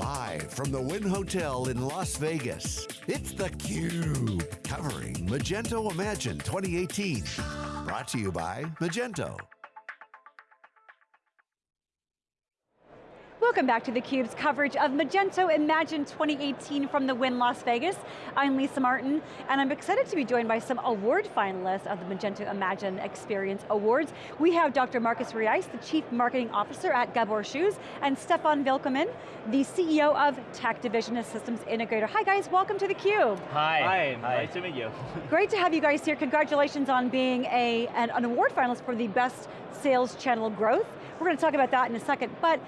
Live from the Wynn Hotel in Las Vegas, it's theCUBE, covering Magento Imagine 2018. Brought to you by Magento. Welcome back to theCUBE's coverage of Magento Imagine 2018 from the Wynn Las Vegas. I'm Lisa Martin, and I'm excited to be joined by some award finalists of the Magento Imagine Experience Awards. We have Dr. Marcus Reis, the Chief Marketing Officer at Gabor Shoes, and Stefan Wilkeman, the CEO of Tech Division, of systems integrator. Hi guys, welcome to theCUBE. Hi. Hi, Hi. nice to meet you. Great to have you guys here. Congratulations on being a, an, an award finalist for the best sales channel growth. We're going to talk about that in a second, but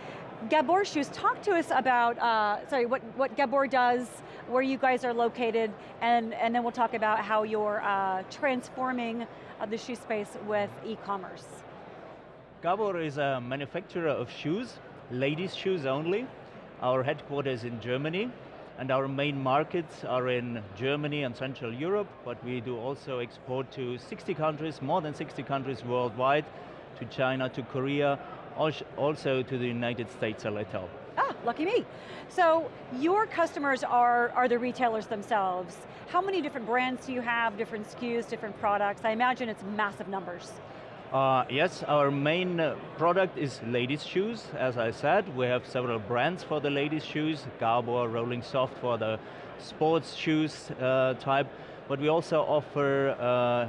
Gabor Shoes, talk to us about, uh, sorry, what, what Gabor does, where you guys are located, and, and then we'll talk about how you're uh, transforming uh, the shoe space with e-commerce. Gabor is a manufacturer of shoes, ladies shoes only. Our headquarters in Germany, and our main markets are in Germany and Central Europe, but we do also export to 60 countries, more than 60 countries worldwide, to China, to Korea, also to the United States a little. Ah, lucky me. So your customers are, are the retailers themselves. How many different brands do you have, different SKUs, different products? I imagine it's massive numbers. Uh, yes, our main uh, product is ladies' shoes, as I said. We have several brands for the ladies' shoes, Gabor, Rolling Soft for the sports shoes uh, type, but we also offer uh,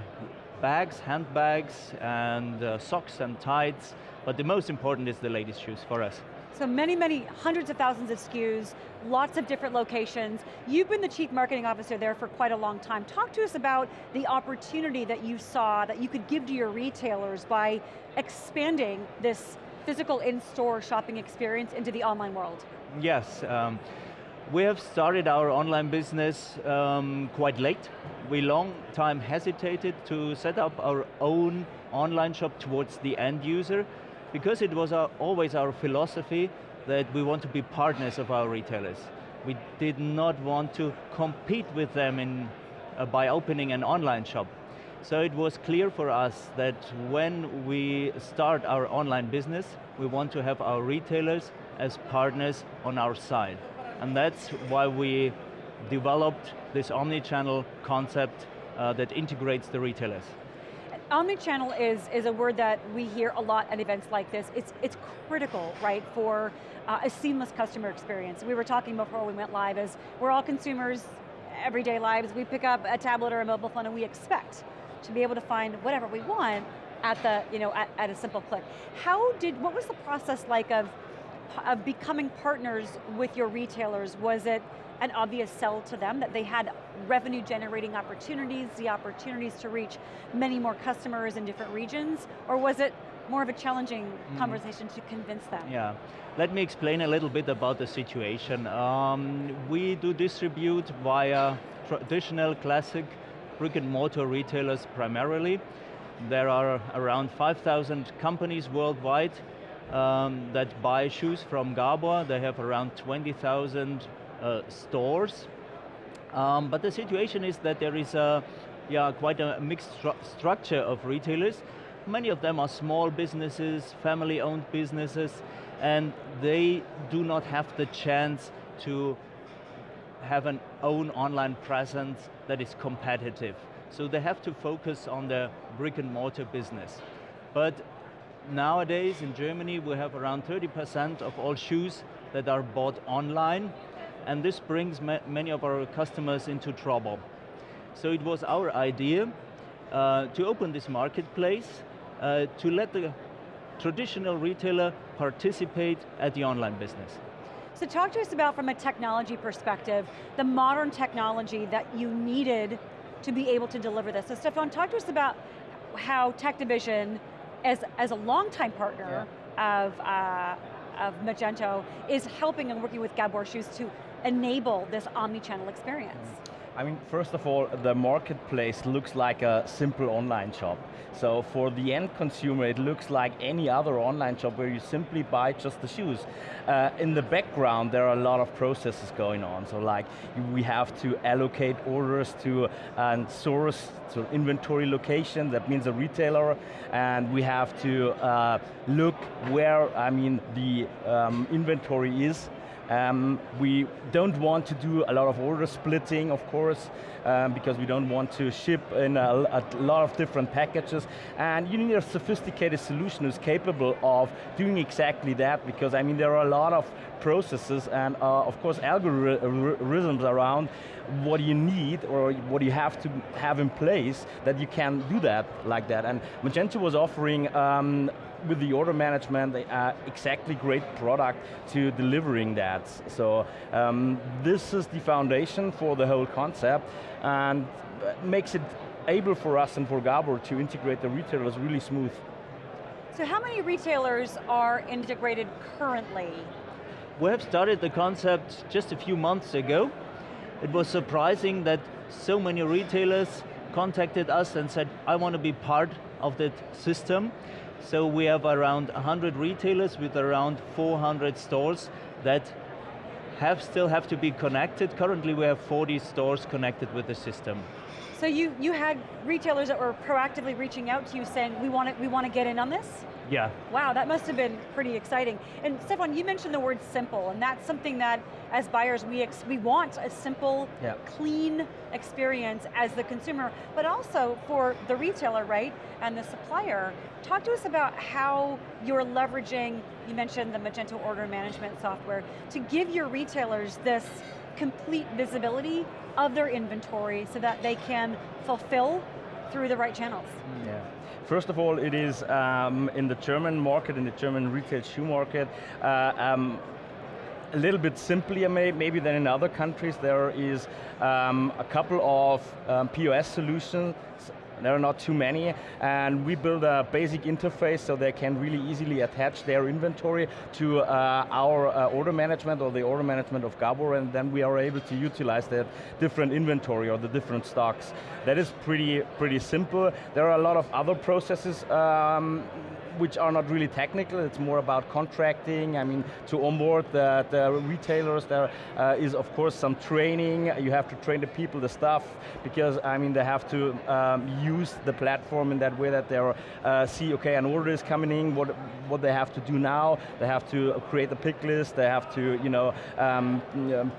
bags, handbags, and uh, socks and tights, but the most important is the ladies' shoes for us. So many, many, hundreds of thousands of SKUs, lots of different locations. You've been the chief marketing officer there for quite a long time. Talk to us about the opportunity that you saw that you could give to your retailers by expanding this physical in-store shopping experience into the online world. Yes, um, we have started our online business um, quite late. We long time hesitated to set up our own online shop towards the end user because it was our, always our philosophy that we want to be partners of our retailers. We did not want to compete with them in, uh, by opening an online shop. So it was clear for us that when we start our online business, we want to have our retailers as partners on our side. And that's why we developed this omni-channel concept uh, that integrates the retailers. Omnichannel is, is a word that we hear a lot at events like this. It's, it's critical, right, for uh, a seamless customer experience. We were talking before we went live as we're all consumers, everyday lives, we pick up a tablet or a mobile phone and we expect to be able to find whatever we want at the, you know, at, at a simple click. How did, what was the process like of, of becoming partners with your retailers? Was it an obvious sell to them, that they had revenue generating opportunities, the opportunities to reach many more customers in different regions, or was it more of a challenging mm. conversation to convince them? Yeah, let me explain a little bit about the situation. Um, we do distribute via traditional classic brick and mortar retailers primarily. There are around 5,000 companies worldwide um, that buy shoes from Gabor. They have around 20,000 uh, stores. Um, but the situation is that there is a, yeah, quite a mixed stru structure of retailers. Many of them are small businesses, family-owned businesses, and they do not have the chance to have an own online presence that is competitive. So they have to focus on the brick and mortar business. But nowadays in Germany we have around 30% of all shoes that are bought online and this brings ma many of our customers into trouble. So it was our idea uh, to open this marketplace uh, to let the traditional retailer participate at the online business. So talk to us about, from a technology perspective, the modern technology that you needed to be able to deliver this. So Stefan, talk to us about how Tech Division, as, as a longtime partner yeah. of, uh, of Magento, is helping and working with Gabor Shoes to enable this omni-channel experience? I mean, first of all, the marketplace looks like a simple online shop. So for the end consumer, it looks like any other online shop where you simply buy just the shoes. Uh, in the background, there are a lot of processes going on. So like, we have to allocate orders to a source, to inventory location, that means a retailer, and we have to uh, look where, I mean, the um, inventory is, Um, we don't want to do a lot of order splitting, of course, um, because we don't want to ship in a, a, lot of different packages. And you need a sophisticated solution who's capable of doing exactly that, because I mean, there are a lot of processes and uh, of course algorithms around what you need or what you have to have in place that you can do that like that. And Magento was offering um, with the order management, uh, exactly great product to delivering that. So um, this is the foundation for the whole concept and makes it able for us and for Gabor to integrate the retailers really smooth. So how many retailers are integrated currently? We have started the concept just a few months ago. It was surprising that so many retailers contacted us and said, I want to be part of that system. So we have around 100 retailers with around 400 stores that have still have to be connected. Currently we have 40 stores connected with the system. So you, you had retailers that were proactively reaching out to you saying, we want, to, we want to get in on this? Yeah. Wow, that must have been pretty exciting. And Stefan, you mentioned the word simple, and that's something that, as buyers, we, we want a simple, yeah. clean experience as the consumer, but also for the retailer, right, and the supplier. Talk to us about how you're leveraging, you mentioned the Magento order management software, to give your retailers this complete visibility of their inventory so that they can fulfill through the right channels. Yeah. First of all, it is um, in the German market, in the German retail shoe market, uh, um, a little bit simpler maybe than in other countries. There is um, a couple of um, POS solutions there are not too many, and we build a basic interface so they can really easily attach their inventory to uh, our uh, order management or the order management of Gabor, and then we are able to utilize that different inventory or the different stocks. That is pretty, pretty simple. There are a lot of other processes um, which are not really technical, it's more about contracting, I mean, to onboard the, the retailers, there uh, is of course some training, you have to train the people, the staff, because I mean, they have to um, use the platform in that way that they uh, see, okay, an order is coming in, what, what they have to do now, they have to create a pick list, they have to, you know, um,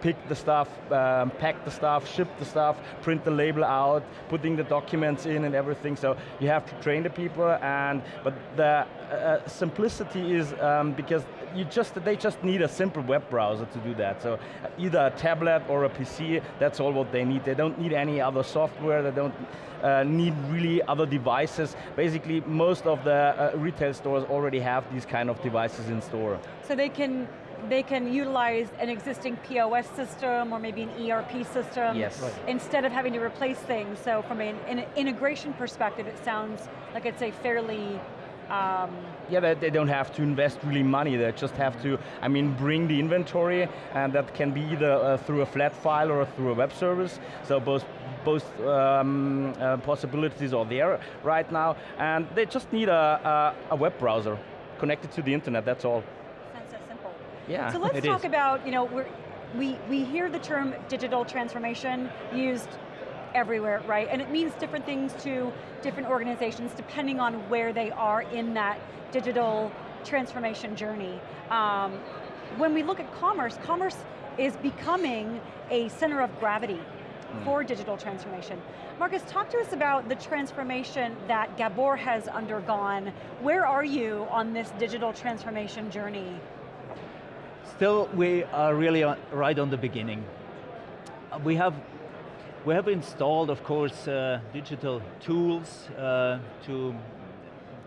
pick the stuff, um, pack the stuff, ship the stuff, print the label out, putting the documents in and everything, so you have to train the people, and but the uh, simplicity is um, because you just they just need a simple web browser to do that. So either a tablet or a PC, that's all what they need. They don't need any other software. They don't uh, need really other devices. Basically, most of the uh, retail stores already have these kind of devices in store. So they can they can utilize an existing POS system or maybe an ERP system yes. instead of having to replace things. So from an, an integration perspective, it sounds like it's a fairly um, yeah, they, they, don't have to invest really money, they just have to, I mean, bring the inventory, and that can be either uh, through a flat file or through a web service, so both, both um, uh, possibilities are there right now, and they just need a, a, a, web browser connected to the internet, that's all. Sounds so simple. Yeah, So let's talk is. about, you know, we, we hear the term digital transformation used everywhere, right? And it means different things to different organizations depending on where they are in that digital transformation journey. Um, when we look at commerce, commerce is becoming a center of gravity mm. for digital transformation. Marcus, talk to us about the transformation that Gabor has undergone. Where are you on this digital transformation journey? Still, we are really right on the beginning. We have we have installed, of course, uh, digital tools uh, to,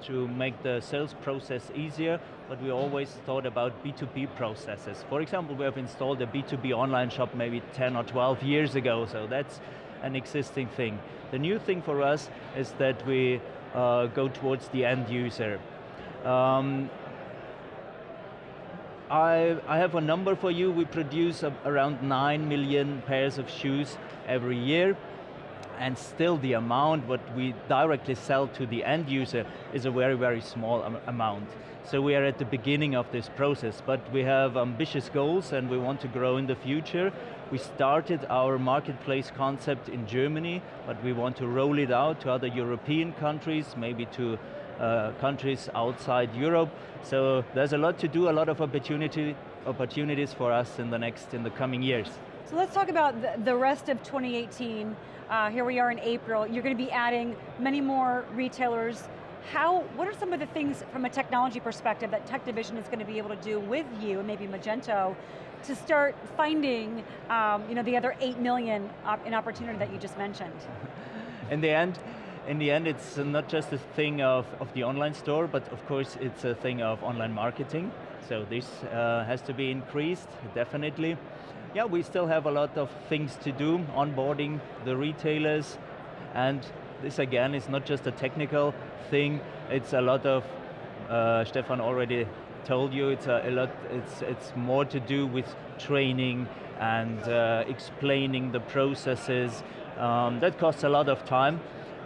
to make the sales process easier, but we always thought about B2B processes. For example, we have installed a B2B online shop maybe 10 or 12 years ago, so that's an existing thing. The new thing for us is that we uh, go towards the end user. Um, I, I have a number for you. We produce a, around 9 million pairs of shoes every year, and still the amount what we directly sell to the end user is a very, very small am amount. So we are at the beginning of this process, but we have ambitious goals and we want to grow in the future. We started our marketplace concept in Germany, but we want to roll it out to other European countries, maybe to uh, countries outside Europe. So there's a lot to do, a lot of opportunity opportunities for us in the next, in the coming years. So let's talk about the, rest of 2018. Uh, here we are in April. You're going to be adding many more retailers. How, what are some of the things from a technology perspective that Tech Division is going to be able to do with you and maybe Magento to start finding um, you know, the other 8 million op in opportunity that you just mentioned? in the end, in the end it's not just a thing of, of the online store, but of course it's a thing of online marketing. So this uh, has to be increased, definitely. Yeah, we still have a lot of things to do, onboarding the retailers, and this again is not just a technical thing, it's a lot of, uh, Stefan already told you, it's a, a, lot, it's, it's more to do with training and uh, explaining the processes. Um, that costs a lot of time,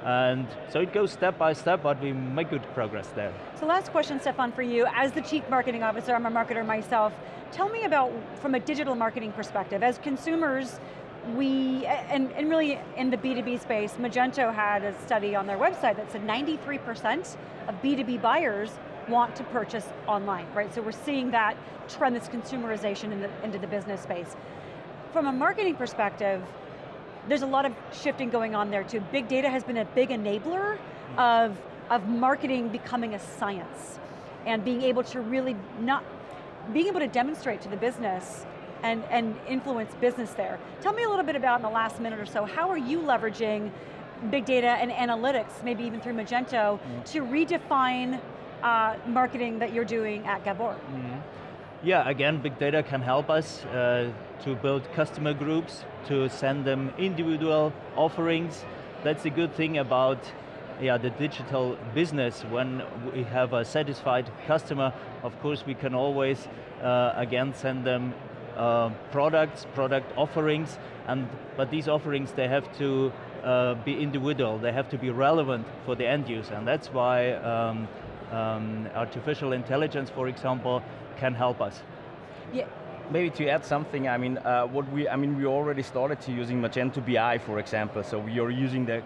and so it goes step by step, but we make good progress there. So last question, Stefan, for you. As the Chief Marketing Officer, I'm a marketer myself, tell me about, from a digital marketing perspective, as consumers, we, and, and really in the B2B space, Magento had a study on their website that said 93% of B2B buyers want to purchase online, right? So we're seeing that trend, this consumerization in the, into the business space. From a marketing perspective, there's a lot of shifting going on there too. Big data has been a big enabler of, of marketing becoming a science and being able to really not, being able to demonstrate to the business and, and influence business there. Tell me a little bit about in the last minute or so, how are you leveraging big data and analytics, maybe even through Magento, mm. to redefine uh, marketing that you're doing at Gabor? Mm -hmm. Yeah, again, big data can help us uh, to build customer groups, to send them individual offerings. That's the good thing about yeah, the digital business. When we have a satisfied customer, of course we can always, uh, again, send them uh, products, product offerings, and but these offerings, they have to uh, be individual, they have to be relevant for the end user, and that's why um, um, artificial intelligence, for example, can help us. Yeah. Maybe to add something, I mean, uh, what we, I mean, we already started to using Magento BI, for example, so we are using the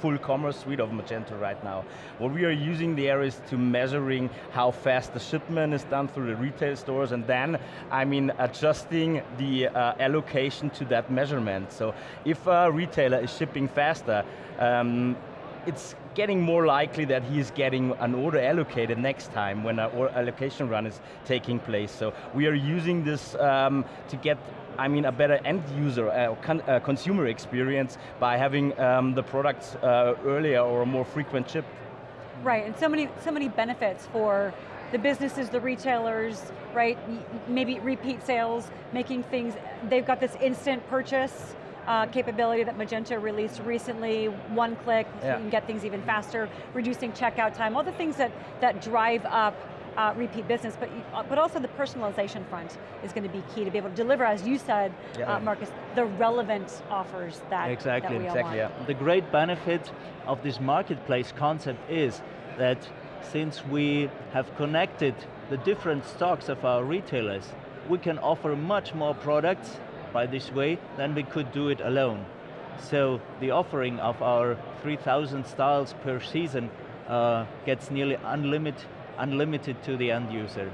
full commerce suite of Magento right now. What we are using there is to measuring how fast the shipment is done through the retail stores and then, I mean, adjusting the uh, allocation to that measurement. So if a retailer is shipping faster, um, it's getting more likely that he's getting an order allocated next time when an allocation run is taking place. So we are using this um, to get I mean, a better end user, uh, con uh, consumer experience by having um, the products uh, earlier or a more frequent shipped. Right, and so many, so many benefits for the businesses, the retailers, right? Maybe repeat sales, making things, they've got this instant purchase, uh, capability that Magento released recently, one click, yeah. so you can get things even faster, reducing checkout time, all the things that, that drive up uh, repeat business, but, uh, but also the personalization front is going to be key to be able to deliver, as you said, yeah. uh, Marcus, the relevant offers that, exactly, that we exactly. Yeah. The great benefit of this marketplace concept is that since we have connected the different stocks of our retailers, we can offer much more products by this way, then we could do it alone. So the offering of our 3,000 styles per season uh, gets nearly unlimited, unlimited to the end user.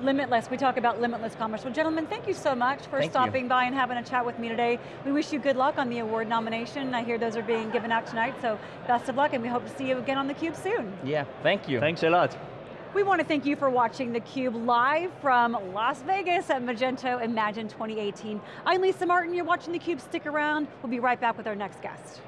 Limitless, we talk about limitless commerce. Well gentlemen, thank you so much for thank stopping you. by and having a chat with me today. We wish you good luck on the award nomination. I hear those are being given out tonight, so best of luck and we hope to see you again on theCUBE soon. Yeah, thank you. Thanks a lot. We want to thank you for watching theCUBE live from Las Vegas at Magento Imagine 2018. I'm Lisa Martin, you're watching theCUBE, stick around. We'll be right back with our next guest.